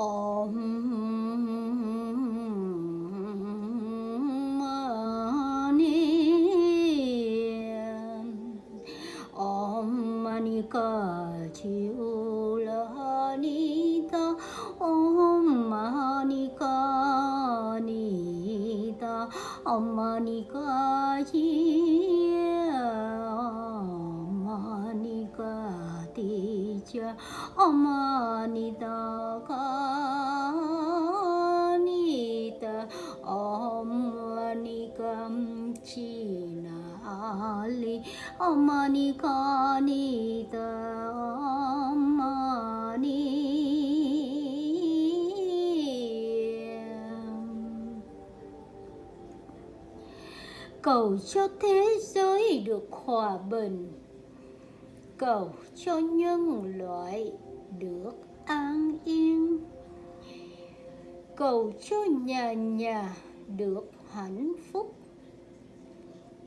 엄마니 엄마니까지 울라니다. 엄마니까니다. 엄마니까지 엄마니까. Chi Om Mani Ca Ti Cha Om Mani Ta Ca Ni Ta Om Mani Cam Chi Na ali, Om Mani Ca Ni Ta Om Mani cầu cho thế giới được hòa bình cầu cho nhân loại được an yên. Cầu cho nhà nhà được hạnh phúc.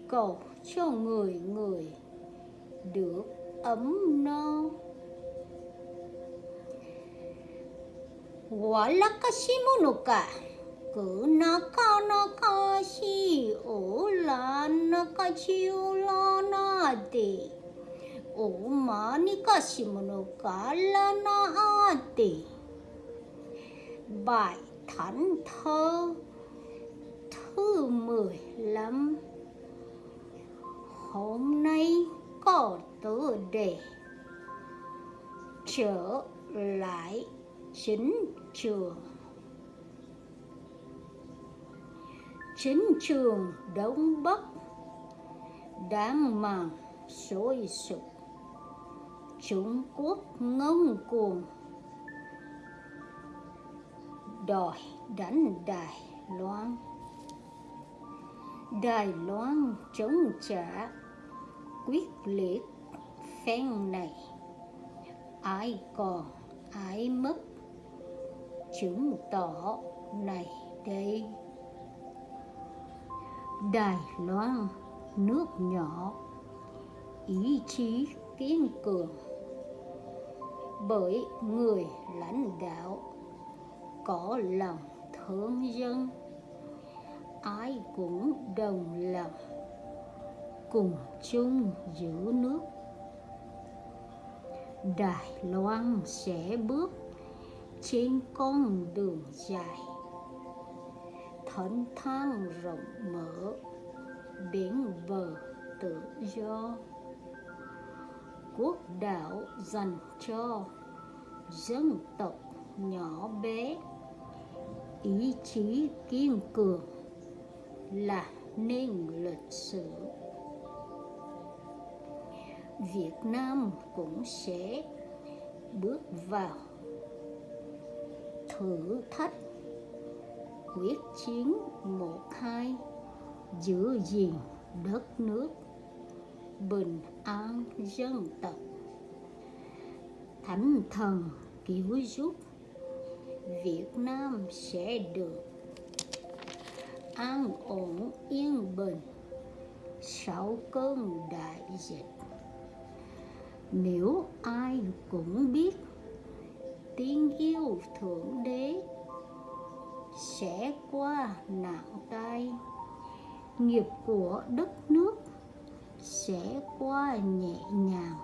Cầu cho người người được ấm no. Walakashimunuka Kunakanashi Olanakachiulanati Omanikashimunukalanati Bài Thánh Thơ, thứ 15 Hôm nay có tựa đề Trở lại chính trường. Chính trường Đông Bắc đang màng sôi sục. Trung Quốc ngông cuồng. Đòi đánh Đài Loan. Đài Loan chống trả quyết liệt phen này. Ai còn ai mất? Chứng tỏ này đây. Đài Loan nước nhỏ. Ý chí kiên cường bởi người lãnh đạo có lòng thương dân, ai cũng đồng lòng cùng chung giữ nước. Đài Loan sẽ bước trên con đường dài thênh thang rộng mở biển bờ tự do quốc đảo dành cho dân tộc nhỏ bé. Ý chí kiên cường là nên lịch sử. Việt Nam cũng sẽ bước vào thử thách quyết chiến một hai giữ gìn đất nước bình an dân tộc. Thánh thần cứu giúp, Việt Nam sẽ được an ổn, yên bình sau cơn đại dịch. Nếu ai cũng biết tiếng yêu thượng đế sẽ qua nạn tai nghiệp của đất nước sẽ qua nhẹ nhàng.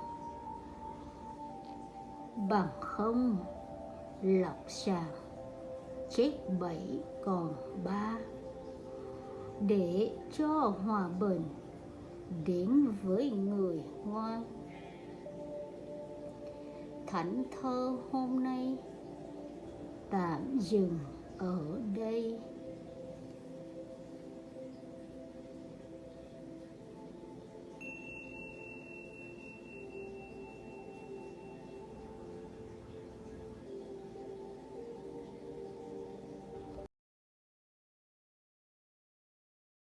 Bằng không lọc sàng chết bảy còn ba. Để cho hòa bình đến với người ngoan thánh thơ hôm nay tạm dừng ở đây.